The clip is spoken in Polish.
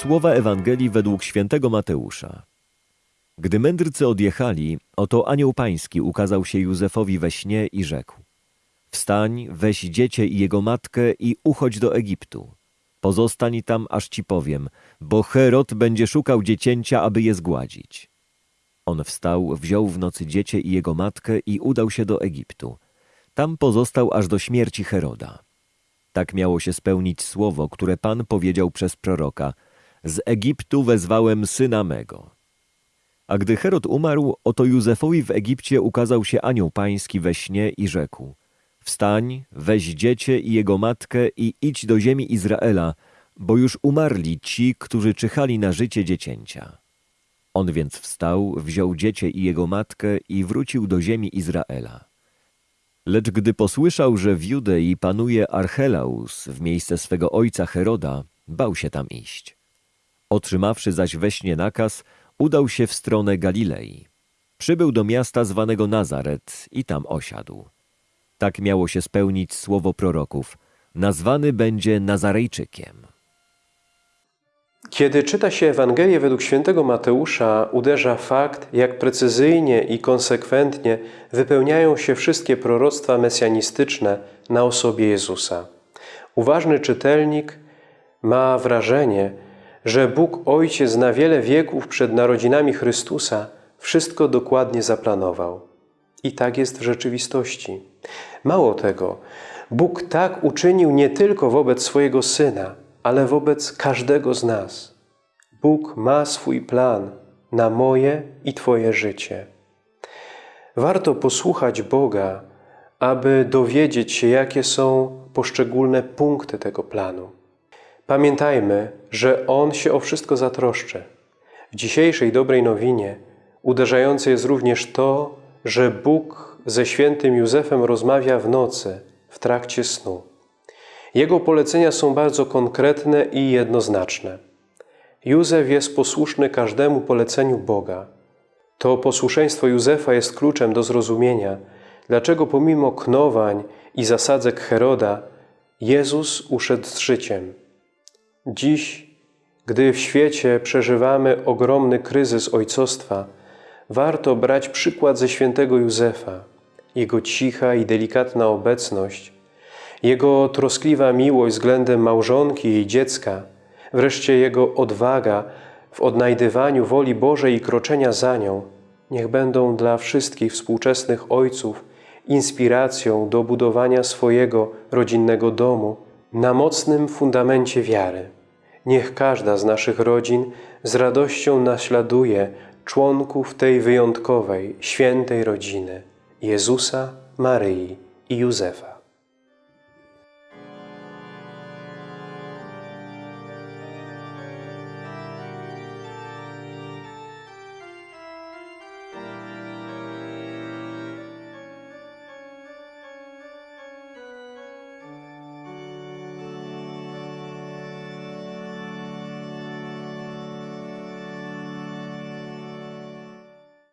Słowa Ewangelii według świętego Mateusza. Gdy mędrcy odjechali, oto anioł pański ukazał się Józefowi we śnie i rzekł: Wstań, weź dziecię i jego matkę i uchodź do Egiptu. Pozostań tam, aż ci powiem, bo Herod będzie szukał dziecięcia, aby je zgładzić. On wstał, wziął w nocy dziecię i jego matkę i udał się do Egiptu. Tam pozostał aż do śmierci Heroda. Tak miało się spełnić słowo, które Pan powiedział przez proroka: Z Egiptu wezwałem syna mego. A gdy Herod umarł, oto Józefowi w Egipcie ukazał się anioł pański we śnie i rzekł: Wstań, weź dziecię i jego matkę i idź do ziemi Izraela, bo już umarli ci, którzy czyhali na życie dziecięcia. On więc wstał, wziął dziecię i jego matkę i wrócił do ziemi Izraela. Lecz gdy posłyszał, że w Judei panuje Archelaus w miejsce swego ojca Heroda, bał się tam iść. Otrzymawszy zaś we śnie nakaz, udał się w stronę Galilei. Przybył do miasta zwanego Nazaret i tam osiadł. Tak miało się spełnić słowo proroków. Nazwany będzie Nazarejczykiem. Kiedy czyta się Ewangelię według świętego Mateusza, uderza fakt, jak precyzyjnie i konsekwentnie wypełniają się wszystkie proroctwa mesjanistyczne na osobie Jezusa. Uważny czytelnik ma wrażenie, że Bóg Ojciec na wiele wieków przed narodzinami Chrystusa wszystko dokładnie zaplanował. I tak jest w rzeczywistości. Mało tego, Bóg tak uczynił nie tylko wobec swojego Syna, ale wobec każdego z nas. Bóg ma swój plan na moje i Twoje życie. Warto posłuchać Boga, aby dowiedzieć się, jakie są poszczególne punkty tego planu. Pamiętajmy, że On się o wszystko zatroszczy. W dzisiejszej dobrej nowinie uderzające jest również to, że Bóg ze świętym Józefem rozmawia w nocy, w trakcie snu. Jego polecenia są bardzo konkretne i jednoznaczne. Józef jest posłuszny każdemu poleceniu Boga. To posłuszeństwo Józefa jest kluczem do zrozumienia, dlaczego pomimo knowań i zasadzek Heroda, Jezus uszedł z życiem. Dziś, gdy w świecie przeżywamy ogromny kryzys ojcostwa, warto brać przykład ze świętego Józefa, jego cicha i delikatna obecność, jego troskliwa miłość względem małżonki i dziecka, wreszcie jego odwaga w odnajdywaniu woli Bożej i kroczenia za nią, niech będą dla wszystkich współczesnych ojców inspiracją do budowania swojego rodzinnego domu na mocnym fundamencie wiary. Niech każda z naszych rodzin z radością naśladuje członków tej wyjątkowej, świętej rodziny Jezusa, Maryi i Józefa.